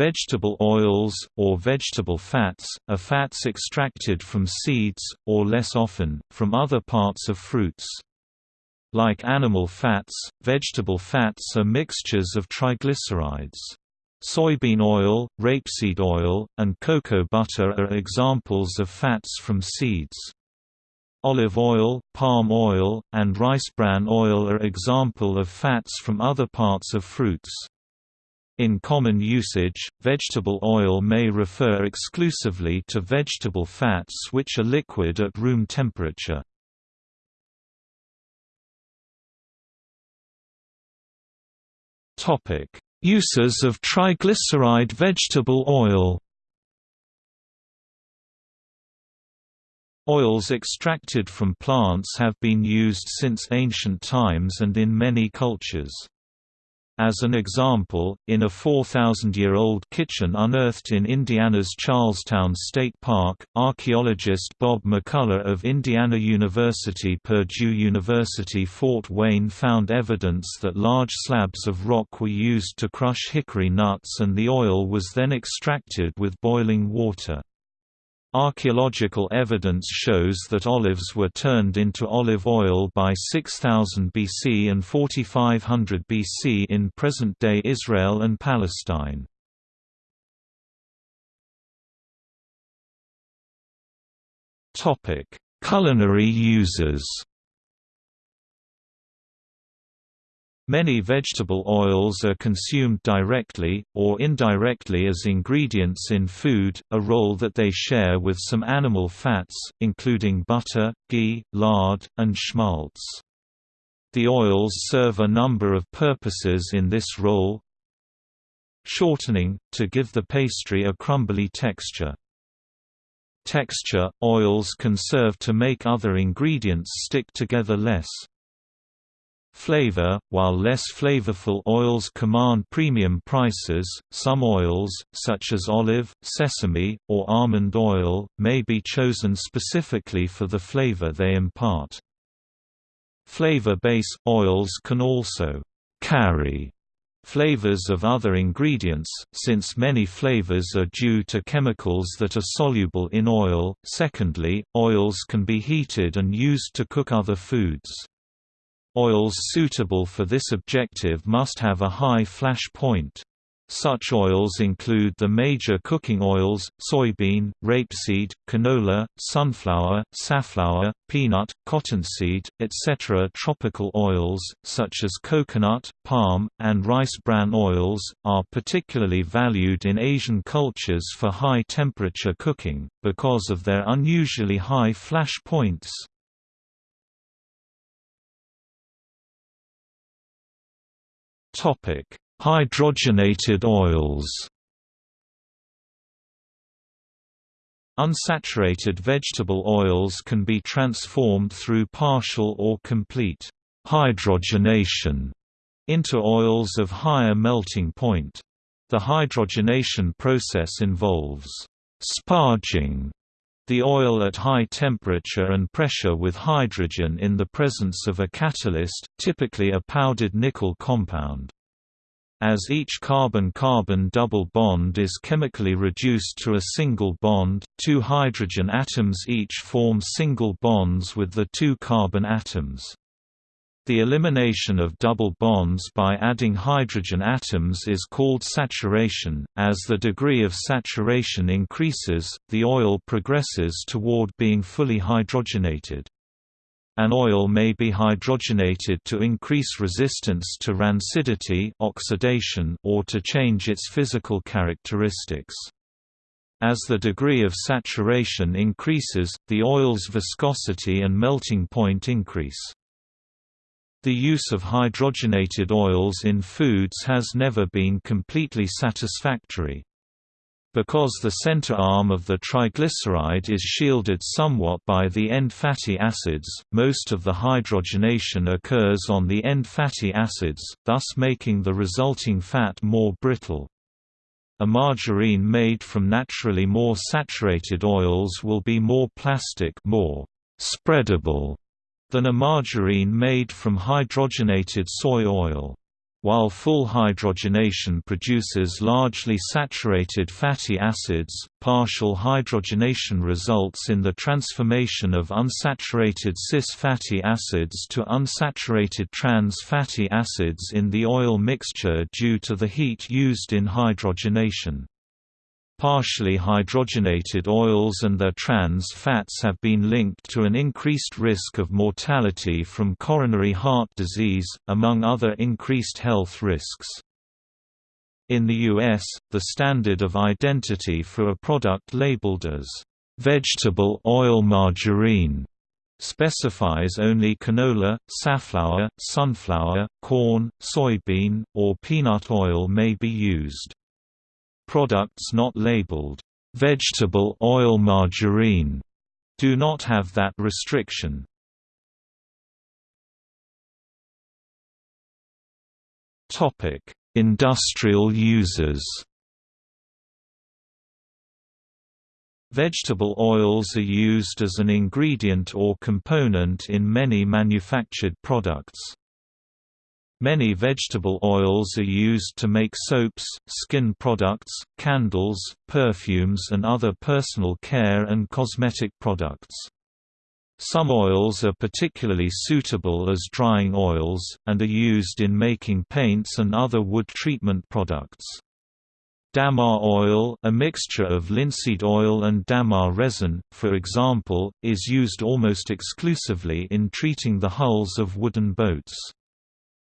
Vegetable oils, or vegetable fats, are fats extracted from seeds, or less often, from other parts of fruits. Like animal fats, vegetable fats are mixtures of triglycerides. Soybean oil, rapeseed oil, and cocoa butter are examples of fats from seeds. Olive oil, palm oil, and rice bran oil are example of fats from other parts of fruits. In common usage, vegetable oil may refer exclusively to vegetable fats which are liquid at room temperature. Uses of triglyceride vegetable oil Oils extracted from plants have been used since ancient times and in many cultures. As an example, in a 4,000-year-old kitchen unearthed in Indiana's Charlestown State Park, archaeologist Bob McCullough of Indiana University Purdue University Fort Wayne found evidence that large slabs of rock were used to crush hickory nuts and the oil was then extracted with boiling water. Archaeological evidence shows that olives were turned into olive oil by 6000 BC and 4500 BC in present-day Israel and Palestine. Culinary uses Many vegetable oils are consumed directly, or indirectly as ingredients in food, a role that they share with some animal fats, including butter, ghee, lard, and schmaltz. The oils serve a number of purposes in this role Shortening, to give the pastry a crumbly texture. Texture – Oils can serve to make other ingredients stick together less. Flavor While less flavorful oils command premium prices, some oils, such as olive, sesame, or almond oil, may be chosen specifically for the flavor they impart. Flavor base oils can also carry flavors of other ingredients, since many flavors are due to chemicals that are soluble in oil. Secondly, oils can be heated and used to cook other foods. Oils suitable for this objective must have a high flash point. Such oils include the major cooking oils, soybean, rapeseed, canola, sunflower, safflower, peanut, cottonseed, etc. Tropical oils, such as coconut, palm, and rice bran oils, are particularly valued in Asian cultures for high-temperature cooking, because of their unusually high flash points. Topic: Hydrogenated oils. Unsaturated vegetable oils can be transformed through partial or complete hydrogenation into oils of higher melting point. The hydrogenation process involves sparging the oil at high temperature and pressure with hydrogen in the presence of a catalyst, typically a powdered nickel compound. As each carbon-carbon double bond is chemically reduced to a single bond, two hydrogen atoms each form single bonds with the two carbon atoms. The elimination of double bonds by adding hydrogen atoms is called saturation. As the degree of saturation increases, the oil progresses toward being fully hydrogenated. An oil may be hydrogenated to increase resistance to rancidity oxidation or to change its physical characteristics. As the degree of saturation increases, the oil's viscosity and melting point increase. The use of hydrogenated oils in foods has never been completely satisfactory. Because the center arm of the triglyceride is shielded somewhat by the end fatty acids, most of the hydrogenation occurs on the end fatty acids, thus making the resulting fat more brittle. A margarine made from naturally more saturated oils will be more plastic more spreadable than a margarine made from hydrogenated soy oil. While full hydrogenation produces largely saturated fatty acids, partial hydrogenation results in the transformation of unsaturated cis fatty acids to unsaturated trans fatty acids in the oil mixture due to the heat used in hydrogenation. Partially hydrogenated oils and their trans fats have been linked to an increased risk of mortality from coronary heart disease, among other increased health risks. In the U.S., the standard of identity for a product labeled as vegetable oil margarine specifies only canola, safflower, sunflower, corn, soybean, or peanut oil may be used. Products not labeled, "'vegetable oil margarine' do not have that restriction. Industrial uses Vegetable oils are used as an ingredient or component in many manufactured products. Many vegetable oils are used to make soaps, skin products, candles, perfumes and other personal care and cosmetic products. Some oils are particularly suitable as drying oils, and are used in making paints and other wood treatment products. Dammar oil a mixture of linseed oil and dammar resin, for example, is used almost exclusively in treating the hulls of wooden boats.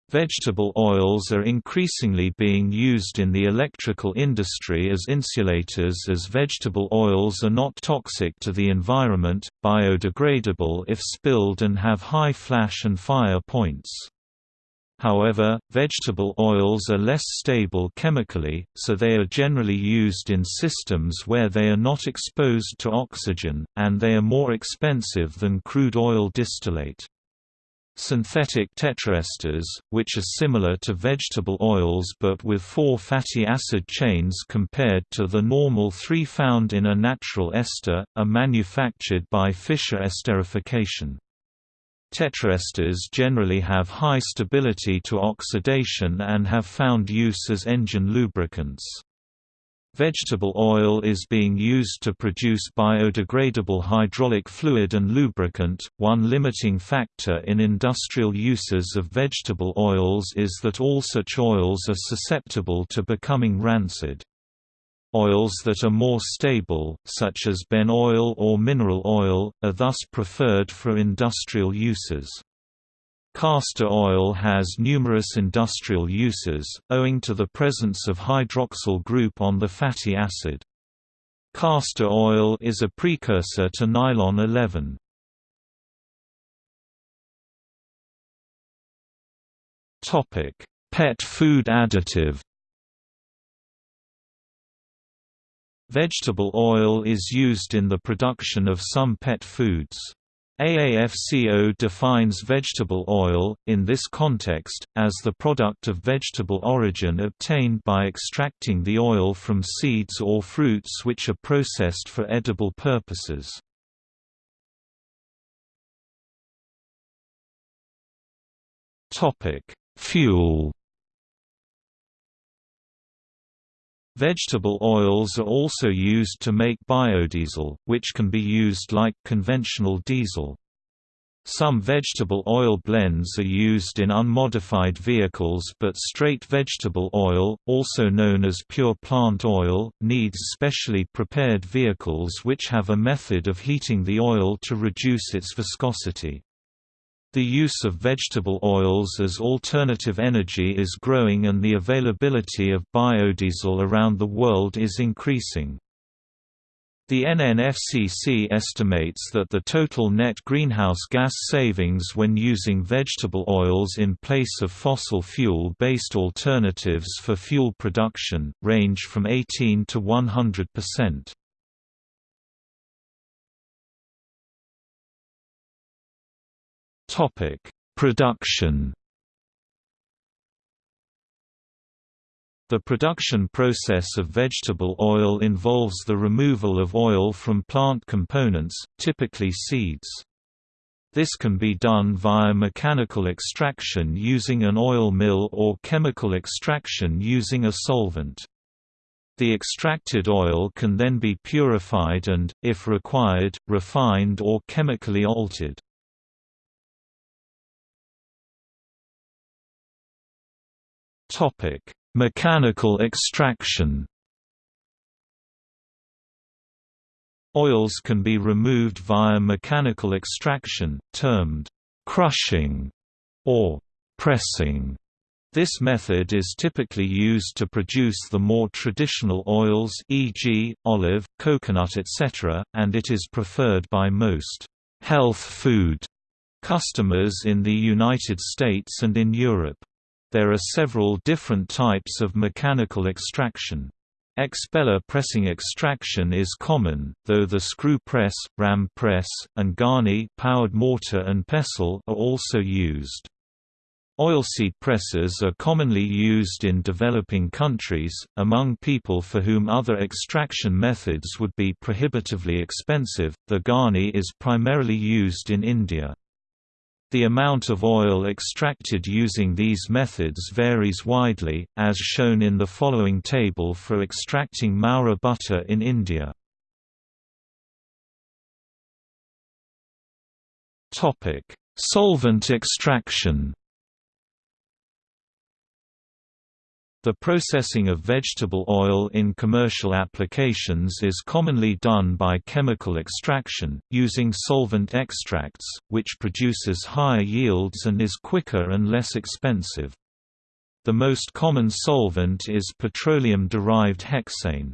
Vegetable oils are increasingly being used in the electrical industry as insulators as vegetable oils are not toxic to the environment, biodegradable if spilled and have high flash and fire points. However, vegetable oils are less stable chemically, so they are generally used in systems where they are not exposed to oxygen, and they are more expensive than crude oil distillate. Synthetic tetraesters, which are similar to vegetable oils but with four fatty acid chains compared to the normal three found in a natural ester, are manufactured by Fischer esterification. Tetraesters generally have high stability to oxidation and have found use as engine lubricants. Vegetable oil is being used to produce biodegradable hydraulic fluid and lubricant. One limiting factor in industrial uses of vegetable oils is that all such oils are susceptible to becoming rancid. Oils that are more stable, such as Ben oil or mineral oil, are thus preferred for industrial uses. Castor oil has numerous industrial uses, owing to the presence of hydroxyl group on the fatty acid. Castor oil is a precursor to nylon 11. Pet food additive Vegetable oil is used in the production of some pet foods. AAFCO defines vegetable oil, in this context, as the product of vegetable origin obtained by extracting the oil from seeds or fruits which are processed for edible purposes. Fuel Vegetable oils are also used to make biodiesel, which can be used like conventional diesel. Some vegetable oil blends are used in unmodified vehicles but straight vegetable oil, also known as pure plant oil, needs specially prepared vehicles which have a method of heating the oil to reduce its viscosity. The use of vegetable oils as alternative energy is growing and the availability of biodiesel around the world is increasing. The NNFCC estimates that the total net greenhouse gas savings when using vegetable oils in place of fossil fuel-based alternatives for fuel production, range from 18 to 100 percent. Topic: Production. The production process of vegetable oil involves the removal of oil from plant components, typically seeds. This can be done via mechanical extraction using an oil mill or chemical extraction using a solvent. The extracted oil can then be purified and, if required, refined or chemically altered. Mechanical extraction Oils can be removed via mechanical extraction, termed crushing or pressing. This method is typically used to produce the more traditional oils e.g., olive, coconut etc., and it is preferred by most health food customers in the United States and in Europe. There are several different types of mechanical extraction. Expeller pressing extraction is common, though the screw press, ram press, and Ghani powered mortar and pestle are also used. Oilseed presses are commonly used in developing countries, among people for whom other extraction methods would be prohibitively expensive. The Ghani is primarily used in India. The amount of oil extracted using these methods varies widely, as shown in the following table for extracting Mowrah butter in India. Solvent extraction The processing of vegetable oil in commercial applications is commonly done by chemical extraction, using solvent extracts, which produces higher yields and is quicker and less expensive. The most common solvent is petroleum-derived hexane.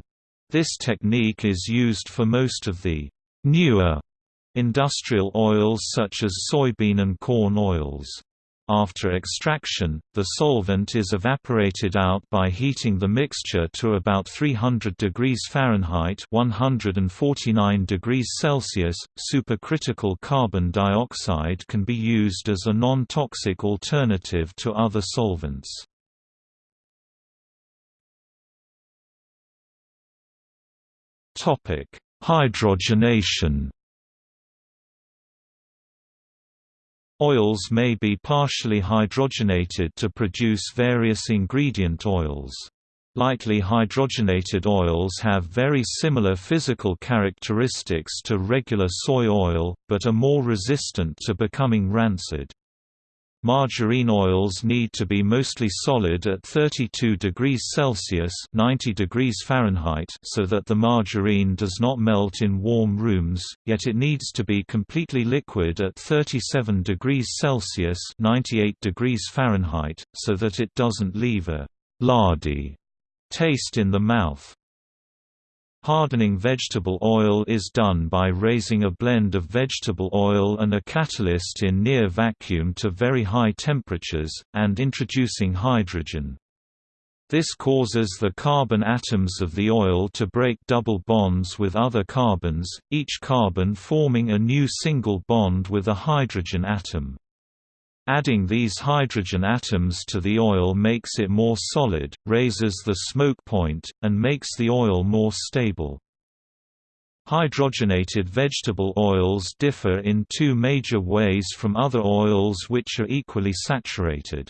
This technique is used for most of the newer industrial oils such as soybean and corn oils. After extraction, the solvent is evaporated out by heating the mixture to about 300 degrees Fahrenheit 149 degrees Celsius. Supercritical carbon dioxide can be used as a non-toxic alternative to other solvents. Hydrogenation Oils may be partially hydrogenated to produce various ingredient oils. Lightly hydrogenated oils have very similar physical characteristics to regular soy oil, but are more resistant to becoming rancid. Margarine oils need to be mostly solid at 32 degrees Celsius 90 degrees Fahrenheit so that the margarine does not melt in warm rooms, yet it needs to be completely liquid at 37 degrees Celsius 98 degrees Fahrenheit, so that it doesn't leave a «lardy» taste in the mouth. Hardening vegetable oil is done by raising a blend of vegetable oil and a catalyst in near vacuum to very high temperatures, and introducing hydrogen. This causes the carbon atoms of the oil to break double bonds with other carbons, each carbon forming a new single bond with a hydrogen atom. Adding these hydrogen atoms to the oil makes it more solid, raises the smoke point, and makes the oil more stable. Hydrogenated vegetable oils differ in two major ways from other oils which are equally saturated.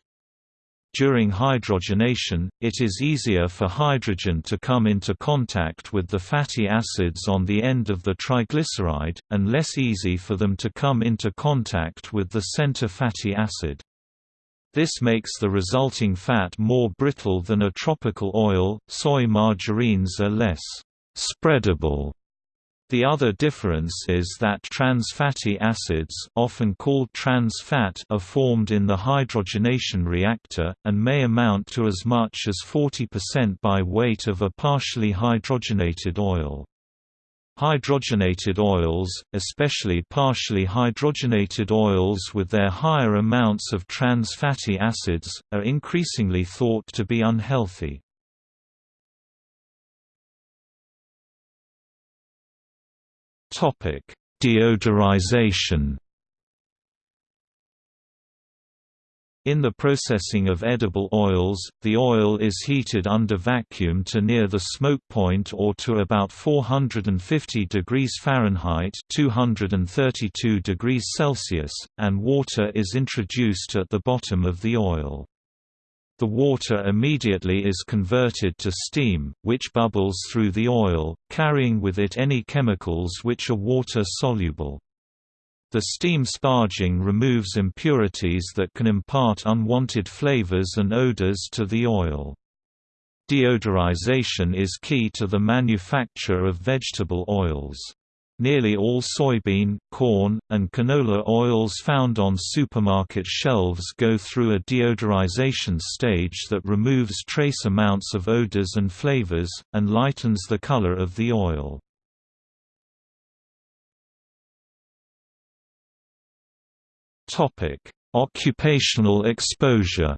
During hydrogenation, it is easier for hydrogen to come into contact with the fatty acids on the end of the triglyceride, and less easy for them to come into contact with the center fatty acid. This makes the resulting fat more brittle than a tropical oil. Soy margarines are less spreadable the other difference is that trans fatty acids often called trans fat are formed in the hydrogenation reactor, and may amount to as much as 40% by weight of a partially hydrogenated oil. Hydrogenated oils, especially partially hydrogenated oils with their higher amounts of trans fatty acids, are increasingly thought to be unhealthy. Topic: Deodorization. In the processing of edible oils, the oil is heated under vacuum to near the smoke point or to about 450 degrees Fahrenheit 232 degrees Celsius, and water is introduced at the bottom of the oil. The water immediately is converted to steam, which bubbles through the oil, carrying with it any chemicals which are water-soluble. The steam sparging removes impurities that can impart unwanted flavors and odors to the oil. Deodorization is key to the manufacture of vegetable oils. Nearly all soybean, corn, and canola oils found on supermarket shelves go through a deodorization stage that removes trace amounts of odors and flavors, and lightens the color of the oil. Occupational exposure.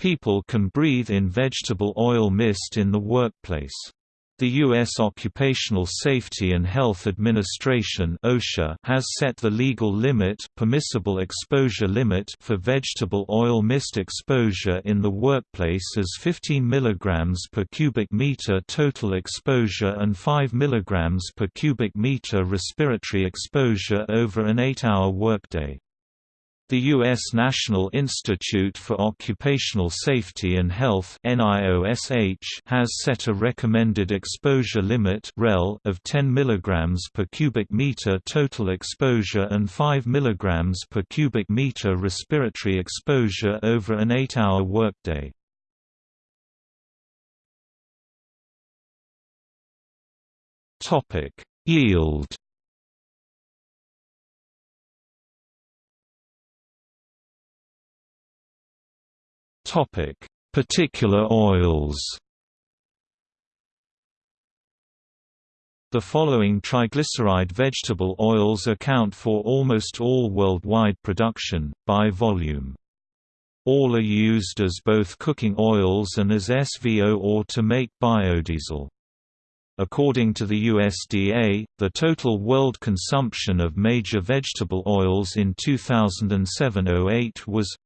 People can breathe in vegetable oil mist in the workplace. The U.S. Occupational Safety and Health Administration (OSHA) has set the legal limit, permissible exposure limit for vegetable oil mist exposure in the workplace as 15 mg per cubic meter total exposure and 5 mg per cubic meter respiratory exposure over an 8-hour workday. The U.S. National Institute for Occupational Safety and Health has set a recommended exposure limit of 10 mg per cubic meter total exposure and 5 mg per cubic meter respiratory exposure over an 8-hour workday. Yield Topic: Particular oils. The following triglyceride vegetable oils account for almost all worldwide production, by volume. All are used as both cooking oils and as SVO or to make biodiesel. According to the USDA, the total world consumption of major vegetable oils in 2007–08 was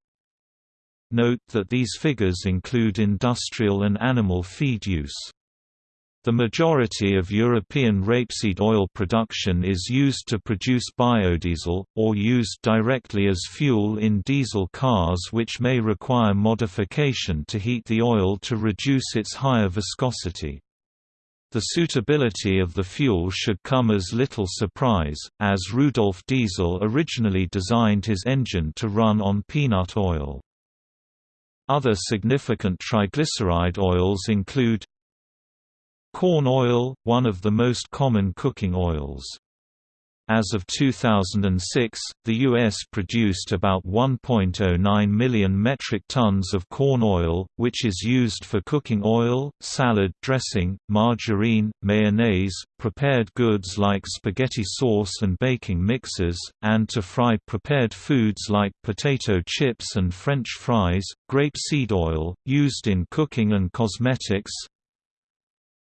Note that these figures include industrial and animal feed use. The majority of European rapeseed oil production is used to produce biodiesel, or used directly as fuel in diesel cars which may require modification to heat the oil to reduce its higher viscosity. The suitability of the fuel should come as little surprise, as Rudolf Diesel originally designed his engine to run on peanut oil. Other significant triglyceride oils include Corn oil, one of the most common cooking oils. As of 2006, the U.S. produced about 1.09 million metric tons of corn oil, which is used for cooking oil, salad dressing, margarine, mayonnaise, prepared goods like spaghetti sauce and baking mixes, and to fry prepared foods like potato chips and French fries. Grapeseed oil, used in cooking and cosmetics,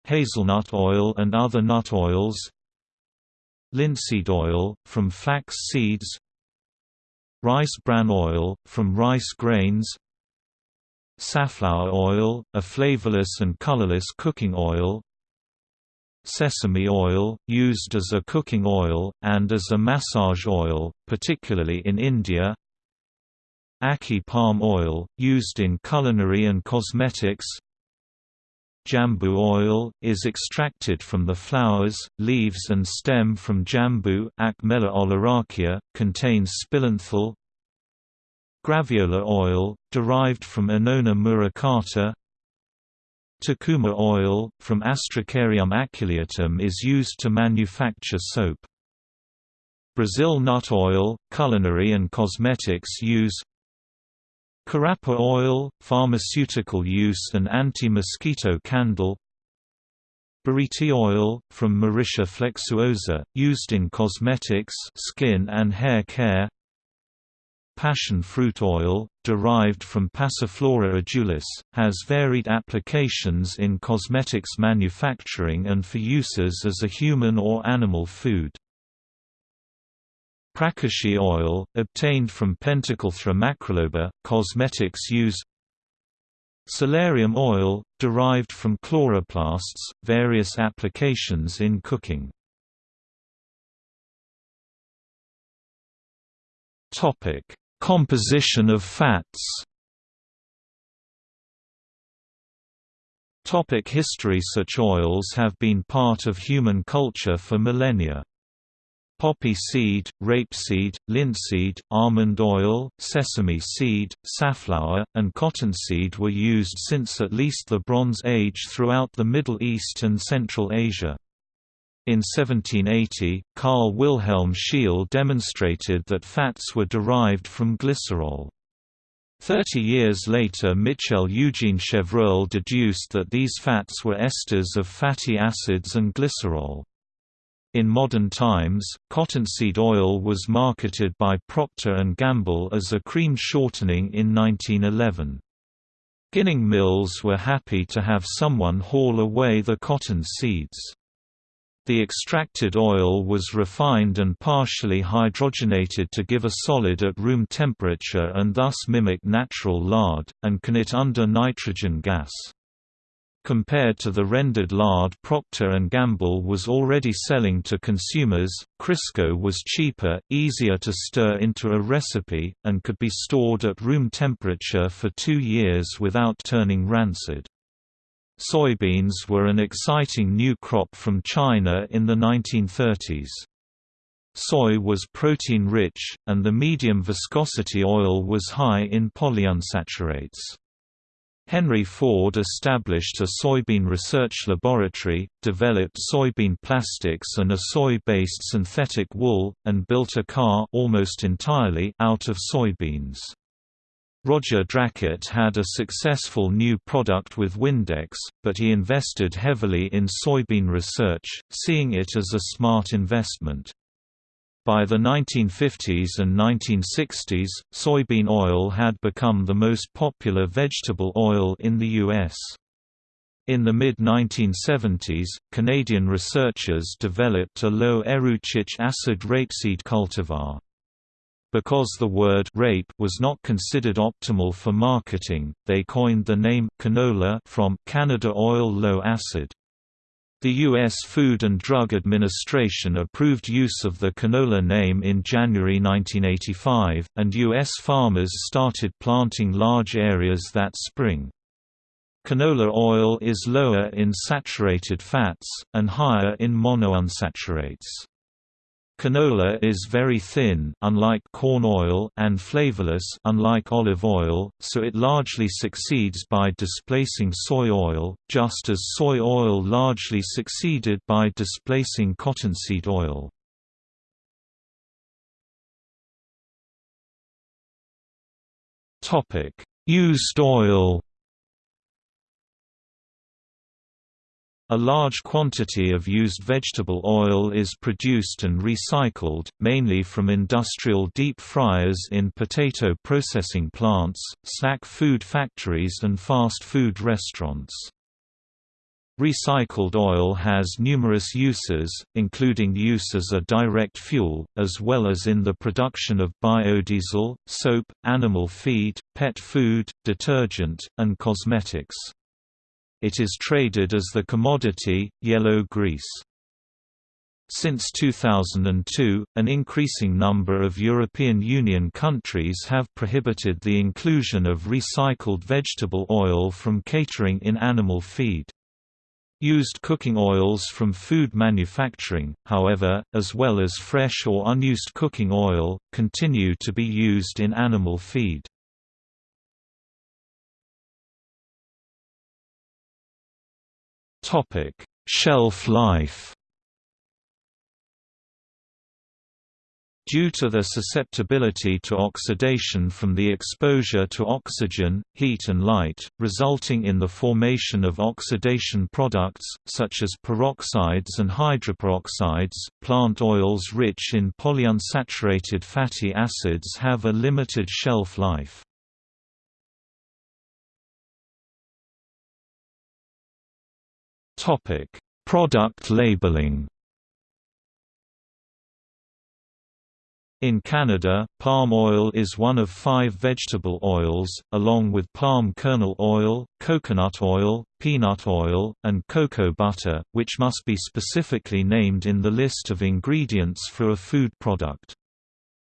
hazelnut oil and other nut oils, linseed oil, from flax seeds rice bran oil, from rice grains safflower oil, a flavorless and colorless cooking oil sesame oil, used as a cooking oil, and as a massage oil, particularly in India ackee palm oil, used in culinary and cosmetics Jambu oil, is extracted from the flowers, leaves and stem from jambu Acmella oleracea, contains spilanthol Graviola oil, derived from Annona muricata Tucumã oil, from Astrocaryum aculeatum is used to manufacture soap. Brazil nut oil, culinary and cosmetics use Carapa oil, pharmaceutical use and anti-mosquito candle Buriti oil, from Mauritia flexuosa, used in cosmetics skin and hair care Passion fruit oil, derived from Passiflora edulis, has varied applications in cosmetics manufacturing and for uses as a human or animal food. Pracaxi oil, obtained from Pentaclethra macroloba, cosmetics use Solarium oil, derived from chloroplasts, various applications in cooking. Composition of fats. Topic history. Such oils have been part of human culture for millennia. Poppy seed, rapeseed, linseed, almond oil, sesame seed, safflower, and cottonseed were used since at least the Bronze Age throughout the Middle East and Central Asia. In 1780, Carl Wilhelm Scheele demonstrated that fats were derived from glycerol. Thirty years later Michel Eugene Chevreul deduced that these fats were esters of fatty acids and glycerol. In modern times, cottonseed oil was marketed by Procter & Gamble as a cream shortening in 1911. Ginning mills were happy to have someone haul away the cotton seeds. The extracted oil was refined and partially hydrogenated to give a solid at room temperature and thus mimic natural lard, and can it under nitrogen gas. Compared to the rendered lard Procter & Gamble was already selling to consumers, Crisco was cheaper, easier to stir into a recipe, and could be stored at room temperature for two years without turning rancid. Soybeans were an exciting new crop from China in the 1930s. Soy was protein-rich, and the medium viscosity oil was high in polyunsaturates. Henry Ford established a soybean research laboratory, developed soybean plastics and a soy-based synthetic wool, and built a car almost entirely out of soybeans. Roger Drackett had a successful new product with Windex, but he invested heavily in soybean research, seeing it as a smart investment. By the 1950s and 1960s, soybean oil had become the most popular vegetable oil in the U.S. In the mid-1970s, Canadian researchers developed a low-erucic acid rapeseed cultivar. Because the word rape was not considered optimal for marketing, they coined the name canola from Canada oil low acid. The U.S. Food and Drug Administration approved use of the canola name in January 1985, and U.S. farmers started planting large areas that spring. Canola oil is lower in saturated fats, and higher in monounsaturates. Canola is very thin unlike corn oil and flavorless unlike olive oil, so it largely succeeds by displacing soy oil, just as soy oil largely succeeded by displacing cottonseed oil. Used oil A large quantity of used vegetable oil is produced and recycled, mainly from industrial deep fryers in potato processing plants, snack food factories and fast food restaurants. Recycled oil has numerous uses, including use as a direct fuel, as well as in the production of biodiesel, soap, animal feed, pet food, detergent, and cosmetics. It is traded as the commodity, yellow grease. Since 2002, an increasing number of European Union countries have prohibited the inclusion of recycled vegetable oil from catering in animal feed. Used cooking oils from food manufacturing, however, as well as fresh or unused cooking oil, continue to be used in animal feed. Topic: Shelf life. Due to their susceptibility to oxidation from the exposure to oxygen, heat and light, resulting in the formation of oxidation products, such as peroxides and hydroperoxides, plant oils rich in polyunsaturated fatty acids have a limited shelf life. Topic: Product labeling. In Canada, palm oil is one of five vegetable oils, along with palm kernel oil, coconut oil, peanut oil, and cocoa butter, which must be specifically named in the list of ingredients for a food product.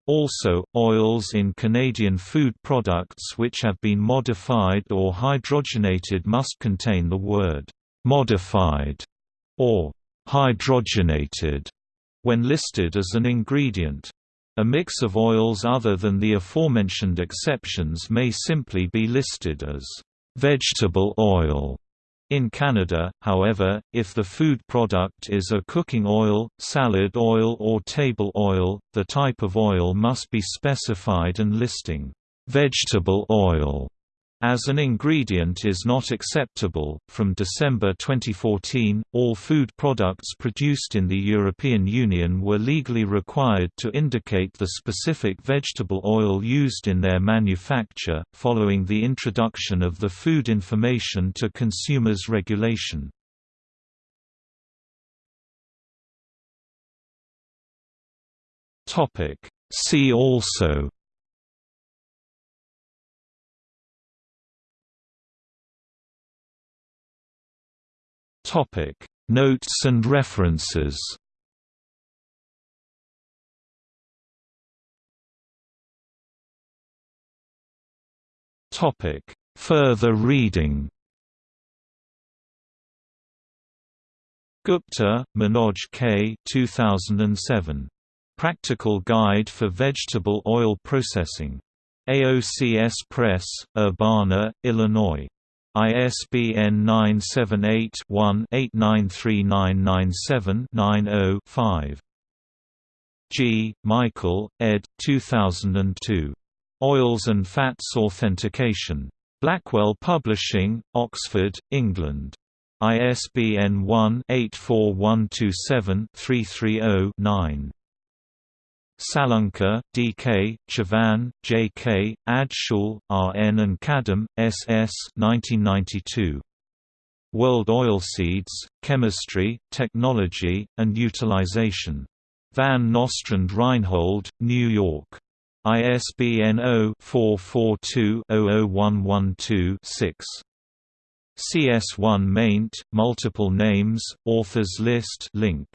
Also, oils in Canadian food products which have been modified or hydrogenated must contain the word «modified» or «hydrogenated» when listed as an ingredient. A mix of oils other than the aforementioned exceptions may simply be listed as vegetable oil. In Canada, however, if the food product is a cooking oil, salad oil or table oil, the type of oil must be specified and listing vegetable oil as an ingredient is not acceptable. From December 2014, all food products produced in the European Union were legally required to indicate the specific vegetable oil used in their manufacture, following the introduction of the Food Information to Consumers Regulation. See also Topic: Notes and references. Topic: Further reading. Gupta, Manoj K. 2007. Practical Guide for Vegetable Oil Processing. AOCS Press, Urbana, Illinois. ISBN 978-1-893997-90-5. G. Michael, ed. 2002. Oils and Fats Authentication. Blackwell Publishing, Oxford, England. ISBN 1-84127-330-9. Salunkhe, D.K., Chavan, J.K., Adsule, R.N. and Kadam, S.S. 1992. World Oilseeds, Chemistry, Technology, and Utilization. Van Nostrand Reinhold, New York. ISBN 0-442-00112-6. CS1 maint, multiple names, authors list link.